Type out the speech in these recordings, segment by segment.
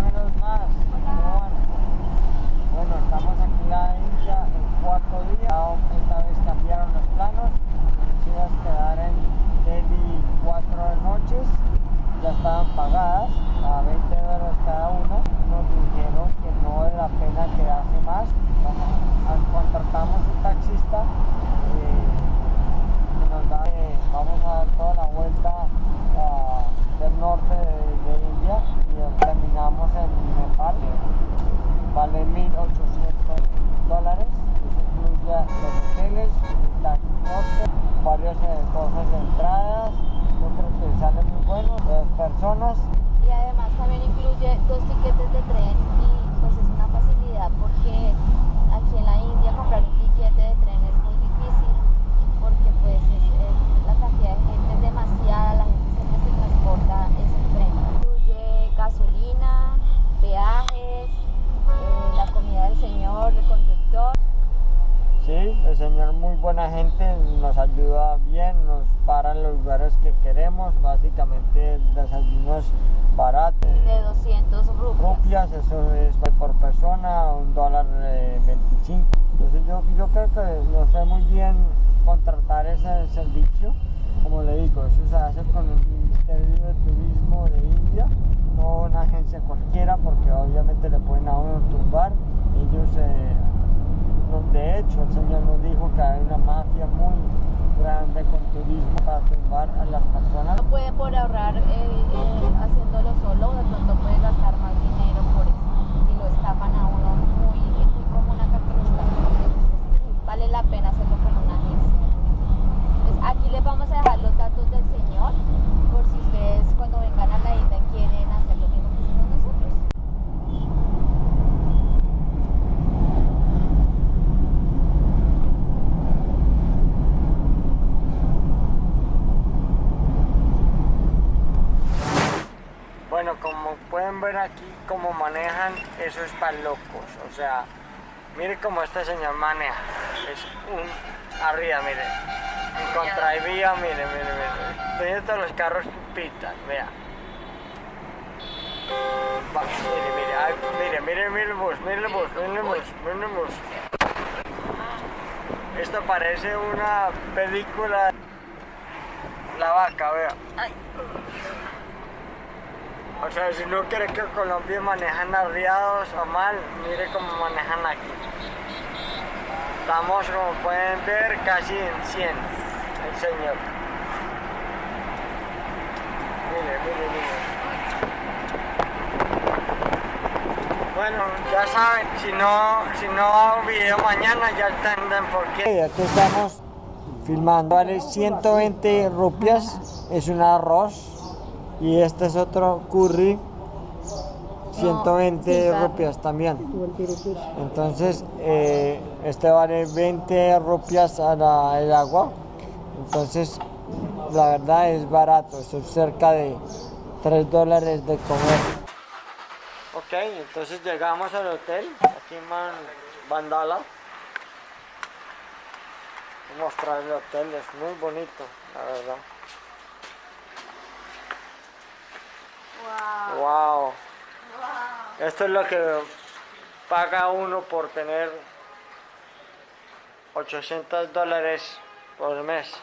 menos más. ¿Cómo van? Bueno, estamos aquí en la India el cuarto día. Esta vez cambiaron los planos. Nos íbamos a quedar en Delhi cuatro noches. Ya estaban pagadas a 20 dólares cada una. Nos dijeron que no vale la pena quedarse más. Vamos, contratamos un taxista. eh, que nos da, eh, vamos a dar toda la vuelta ah, del norte de, de India y eh, terminamos en Nepal. Vale 1.800 dólares. Eso incluye los hoteles, el transporte, varias eh, cosas de entradas. Yo creo que sale muy bueno. Las personas Y además también incluye dos tiquetes de tren y pues es una facilidad porque aquí en la India comprar un tiquete de tren es muy difícil porque pues es, es- la cantidad de gente es demasiada, la gente siempre se transporta es en tren. Incluye gasolina, peajes, eh, la comida del señor, el conductor. Sí, muy buena gente, nos ayuda bien, nos para en los lugares que queremos, básicamente desayunos baratos. de 200 rupias. rupias, eso es por persona, un dólar eh, 25. Entonces yo, yo creo que nos fue muy bien contratar ese servicio. Como le digo, eso se hace con el Ministerio de Turismo de India, no una agencia cualquiera, porque obviamente le pueden a uno tumbar. Ellos, eh, de hecho, el señor nos dijo que hay una mafia muy grande con turismo para tumbar a las personas. No puede por ahorrar eh, eh, haciéndolo solo, de pronto puede gastar más dinero por eso. Si lo estafan a uno, muy, muy común acá que lo estafen. Vale la pena hacerlo con una agencia. Entonces, aquí les vamos a dejar los datos del señor, por si ustedes cuando vengan a la isla quieren hacer lo mismo que hicimos nosotros. Bueno, como pueden ver aquí, cómo manejan, eso es para locos. O sea, mire cómo este señor maneja. Es un arriba, mire. En contravía, mire, mire, mire. Tiene todos los carros pitan, vea. Va, mire, mire, ay, mire, mire, mire el bus, mire el bus, mire el bus, mire el bus. Esto parece una película. La vaca, vea. O sea, si no quiere que Colombia manejan arriados o mal, mire cómo manejan aquí. Estamos, como pueden ver, casi en 100, el señor. Mire, mire, mire. Bueno, ya saben, si no, si no hago video mañana ya entienden por qué. Aquí estamos filmando, vale 120 rupias, es un arroz. Y este es otro curry, 120 rupias también. Entonces, eh, este vale 20 rupias a la- el agua. Entonces, la verdad es barato, es cerca de 3 dólares de comer. Ok, entonces llegamos al hotel, aquí en Man- Bandala. Voy a mostrar el hotel, es muy bonito, la verdad. Wow. Wow. Esto es lo que paga uno por tener 800 dólares por mes.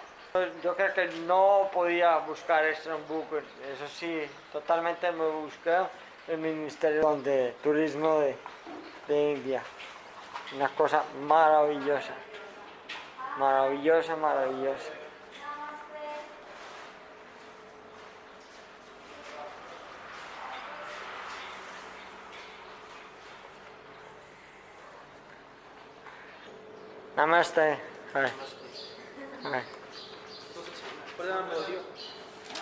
Yo creo que no podía buscar esto en Google. Eso sí, totalmente me busqué el Ministerio de Turismo de, de India. Una cosa maravillosa. Maravillosa, maravillosa. Namaste. Hi. Hi.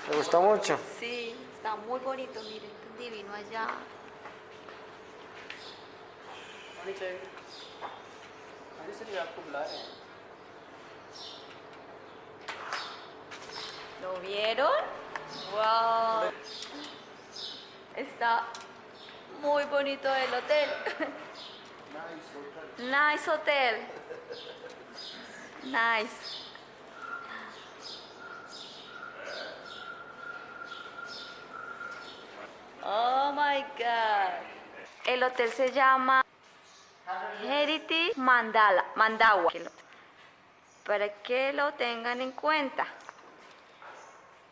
¿Te gustó mucho? Sí, está muy bonito, miren, divino allá. ¿Lo vieron? ¡Wow! Está muy bonito el hotel. Nice hotel. Nice. Oh my God. El hotel se llama Heritage Mandala, Mandawa. Para que lo tengan en cuenta.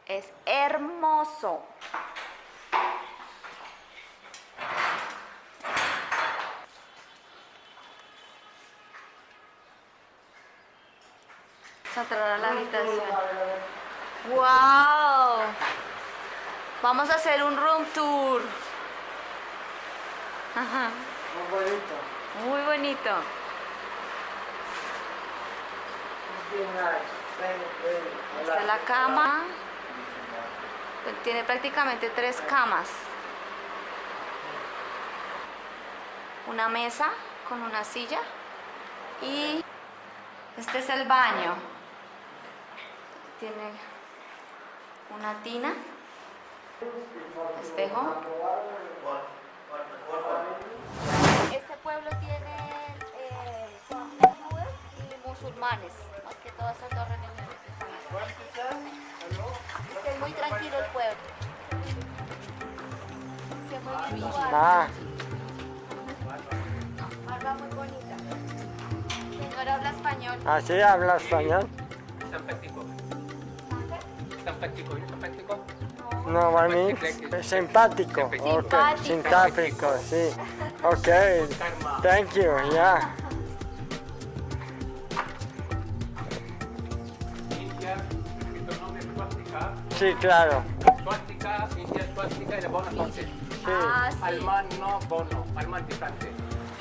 Es hermoso. Vamos a entrar a la habitación. ¡Wow! Vamos a hacer un room tour. Ajá. Muy bonito. Muy bonito. Bien nice. Ven, ven, Esta hola. es la cama. Tiene prácticamente tres camas. Una mesa con una silla. Y este es el baño. Tiene una tina. Espejo. Este pueblo tiene eh, y musulmanes, más que todas estas dos religiones. Es muy tranquilo el pueblo. Que muy bien. Ah, Barba muy bonita. Señora habla español. así habla español. Simpático. Simpático, simpático. No, para mí, simpático. Ok, Simpático. simpático, sí. Ok, thank you, swastika. Sí, claro. Swastika, India swastika y la buena sorte. Ah, sí. Alman no bono, alman distante.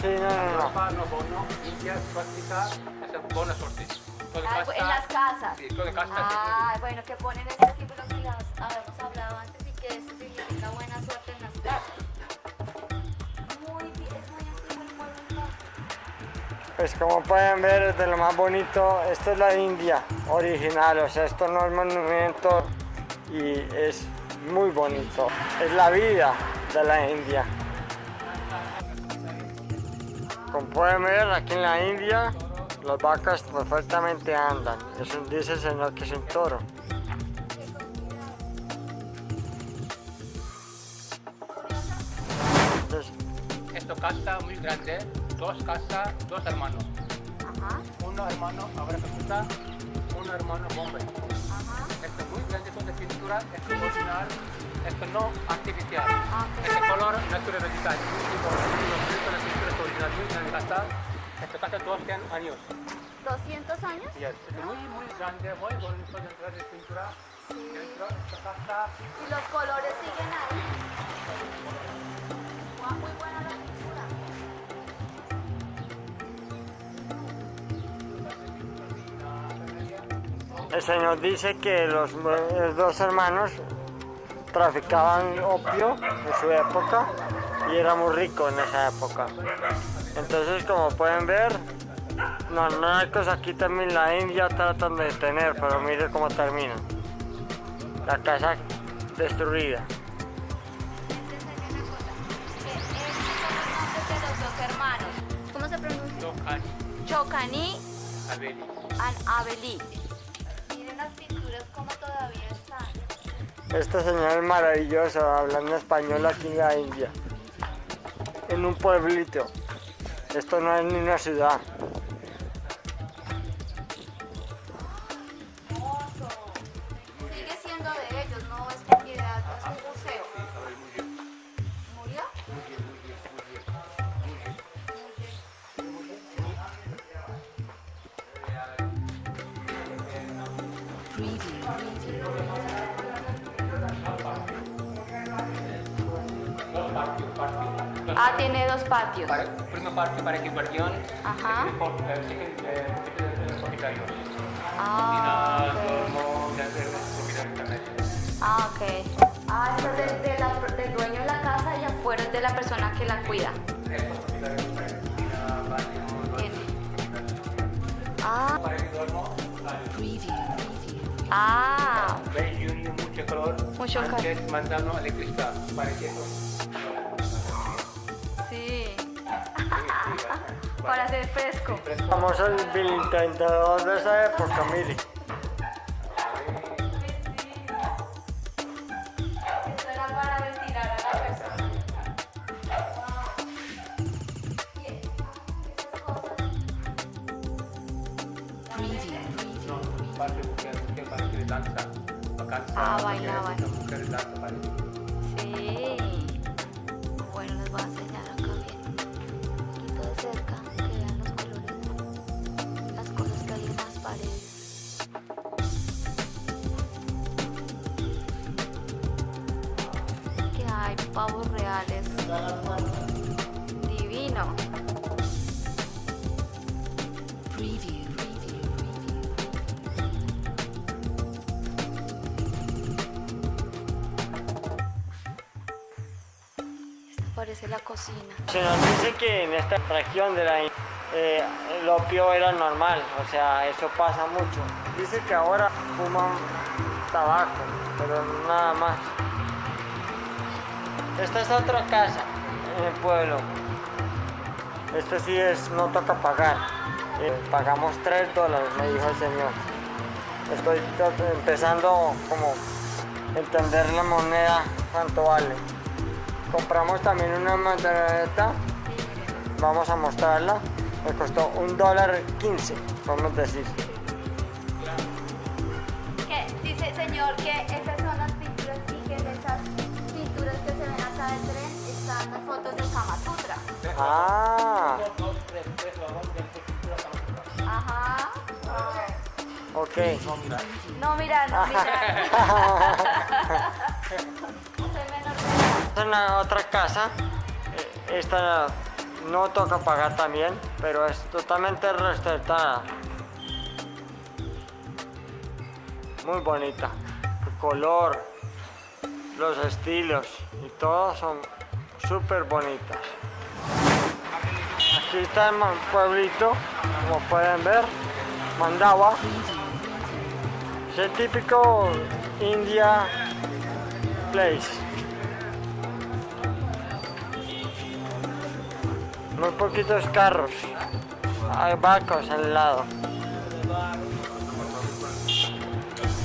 Sí, no, no, no. Europa no bono, India swastika es buena sorte. Todo Ah, en las casas. Sí, Ah, bueno, que ponen este símbolo que ya habíamos hablado antes y que eso significa buena suerte en las casas. Muy bien, es muy antiguo el pueblo entonces. Pues como pueden ver es de lo más bonito, esto es la India original, o sea, esto no es monumento y es muy bonito. Es la vida de la India. Como pueden ver aquí en la India, las vacas perfectamente andan. Es un, dice el señor que es un toro. Esto casa muy grande, dos casas, dos hermanos. Ajá, Uno hermano ahora Calcuta, uno hermano Bombay. ajá. Esto es muy grande con de pintura, esto es original, esto no artificial. Ah. Este color natural original, muy bonito, la pintura es original, muy grande casa. Esta casa 200 años. ¿200 años? Yes. Es muy, muy grande, muy bonito dentro de pintura. Dentro de esta casa, Y los colores siguen ahí. Muy buena la pintura. El señor dice que los, los dos hermanos traficaban opio en su época y era muy rico en esa época. Entonces, como pueden ver, normales aquí también la India tratan de detener, pero mire cómo termina. La casa destruida. Este es el nombres de los dos hermanos. ¿Cómo se pronuncia? Chocani Abeli. Miren las pinturas como todavía están. Este señor es maravilloso, hablando español aquí en la India. En un pueblito. Esto no es ni una ciudad. Ah, tiene dos patios. Para, primo patio para equipación. Ajá. Ah, también. Ah, ok. Ah, esto es de- de la- del dueño de la casa y afuera es de la persona que la cuida. Ah, ah, mucho calor. Mucho calor. Antes mandando electricidad para que para hacer fresco. Vamos al intentador de esa época, mire. Ah, bailaban. Sí. Divino. Parece la cocina. Se nos dice que en esta región de la eh, el opio era normal, o sea, eso pasa mucho. Dice que ahora fuman tabaco, pero nada más. Esta es otra casa en el pueblo. Este sí es, no toca pagar. Eh, pagamos 3 dólares, me dijo el señor. Estoy empezando como entender la moneda, cuánto vale. Compramos también una mandareta, vamos a mostrarla. Me costó un dólar 15, podemos decir. Que dice señor que esas tres, Ajá. ok. No, mira. No, mira, no. Es una otra casa. eh, Esta no toca pagar también, pero es totalmente respetada. Muy bonita. El color, los estilos y todo son súper bonitas. Aquí está el pueblito, como pueden ver, Mandawa. Es el típico India place. Muy poquitos carros. Hay barcos al lado.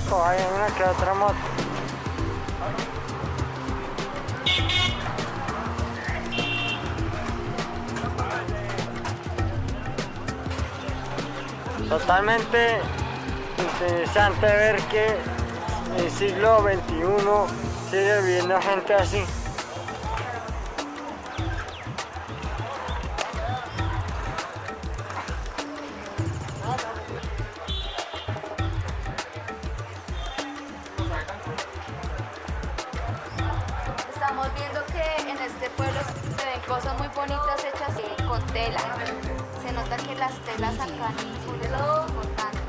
Oh, hay una que otra moto. Totalmente interesante ver que en el siglo XXI sigue viviendo gente así. se nota que las telas acá son importantes.